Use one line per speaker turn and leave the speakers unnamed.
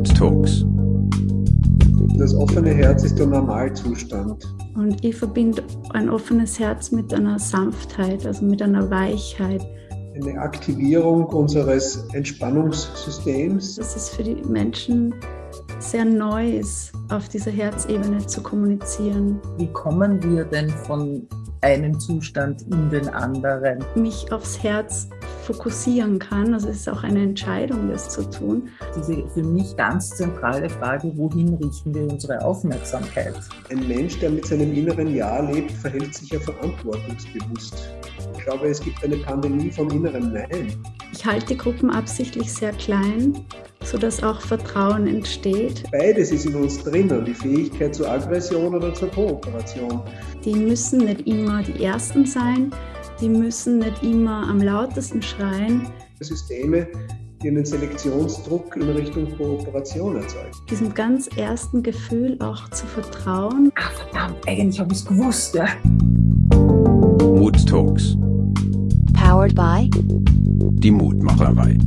Mood Talks.
Das offene Herz ist der Normalzustand.
Und ich verbinde ein offenes Herz mit einer Sanftheit, also mit einer Weichheit.
Eine Aktivierung unseres Entspannungssystems.
Dass es für die Menschen sehr neu ist, auf dieser Herzebene zu kommunizieren.
Wie kommen wir denn von einem Zustand in den anderen?
Mich aufs Herz fokussieren kann. Also es ist auch eine Entscheidung, das zu tun.
Diese für mich ganz zentrale Frage, wohin richten wir unsere Aufmerksamkeit?
Ein Mensch, der mit seinem inneren Ja lebt, verhält sich ja verantwortungsbewusst. Ich glaube, es gibt eine Pandemie vom inneren Nein.
Ich halte die Gruppen absichtlich sehr klein, sodass auch Vertrauen entsteht.
Beides ist in uns drinnen, die Fähigkeit zur Aggression oder zur Kooperation.
Die müssen nicht immer die Ersten sein, die müssen nicht immer am lautesten schreien.
Systeme, die einen Selektionsdruck in Richtung Kooperation erzeugen.
Diesem ganz ersten Gefühl auch zu vertrauen.
Ach verdammt, eigentlich habe ich es gewusst, ja.
Mood Talks.
Powered by
Die Mutmacherei.